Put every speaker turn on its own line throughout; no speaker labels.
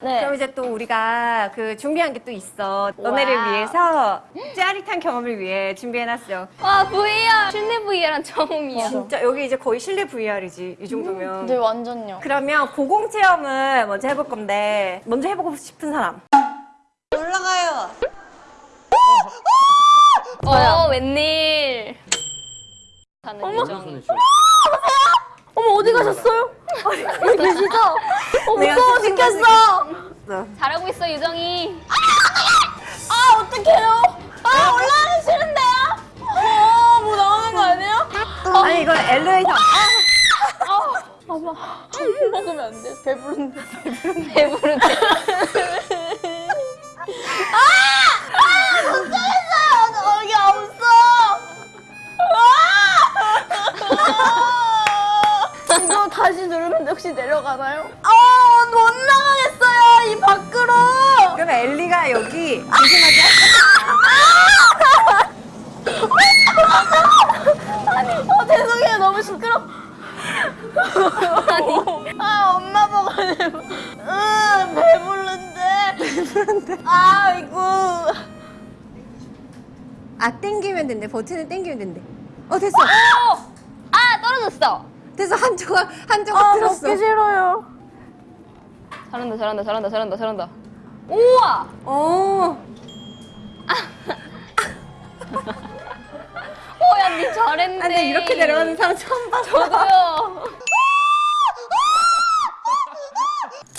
네.
그럼 이제 또 우리가 그 준비한 게 또 있어. 너네를
와우.
위해서 짜릿한 경험을 위해 준비해놨어.
와 VR 실내 VR은 처음이야.
진짜 여기 이제 거의 실내 VR이지 이 정도면.
네, 완전요.
그러면 고공 체험을 먼저 해볼 건데 먼저 해보고 싶은 사람.
올라가요.
어 웬일? 어머
어머, 어디 가셨어요? 여기 계시죠? 어, 무서워 죽겠어.
잘하고 있어 유정이.
아, 어떡해요? 아, 올라가기 싫은데요? 어, 뭐 나오는 거 아니에요?
아니 이건 엘리베이터.
먹으면 안 돼. 배부른데.
배부르대.
아, 여기 없어. 아! 이거 다시 누르면 혹시 내려가나요? 아, 못 나가겠어요. 이 밖으로.
그럼 엘리가 여기 조심하게.
어, 죄송해요. 너무 시끄러. 아, 엄마 보고. 응, 배부른데. 배부른데. 아이고.
아 땡기면 된대. 버튼을 땡기면 된대. 어 됐어.
어! 아 떨어졌어.
됐어 한 조각 한 조각
아,
들었어.
먹기 싫어요.
잘한다 잘한다 잘한다 잘한다 잘한다. 우와.
어. 근데 이렇게 내려가는 사람 처음 봤어.
저도요.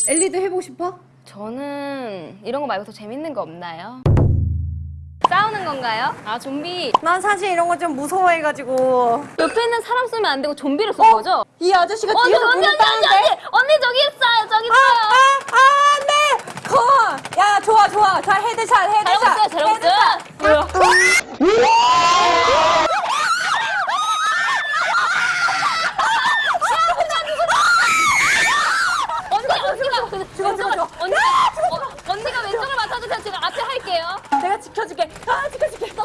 엘리도 해보고 싶어?
저는 이런 거 말고 더 재밌는 거 없나요? 싸우는 건가요? 아 좀비
난 사실 이런 거 좀 무서워해가지고.
옆에 있는 사람 쏘면 안 되고 좀비를 쏜 거죠?
이 아저씨가
어,
뒤에서
언니, 언니, 언니, 언니. 언니, 언니 저기 있어요, 저기
아,
있어요.
아, 아, 네. 거. 야, 좋아, 좋아. 잘 헤드샷, 헤드샷.
잘하고 있어요, 잘하고 있어요. 언니, 언니가 그
죽어, 죽어, 죽어.
언니가 어, 언니가 왼쪽을 맡아주세요. 제가 앞에 할게요.
내가 지켜줄게. 아, 지켜줄게.
봐.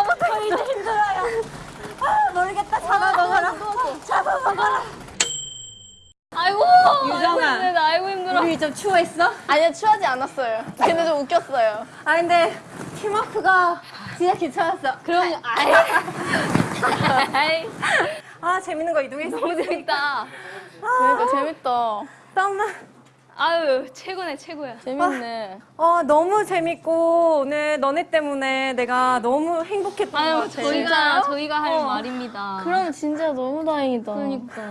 어머, 이제. 아, 좀 추워했어?
아니요, 취하지 않았어요. 근데 좀 웃겼어요.
아, 근데 팀워크가 진짜 괜찮았어.
그럼 아이. 아이.
아, 재밌는 거 이동했어.
너무 재밌다.
그러니까 재밌다.
땀나.
아유, 최고네, 최고야.
재밌네.
어, 너무 재밌고 오늘 너네 때문에 내가 너무 행복했던 것
아유,
같아.
저희가, 저희가 할 말입니다.
그럼 진짜 너무 다행이다.
그러니까.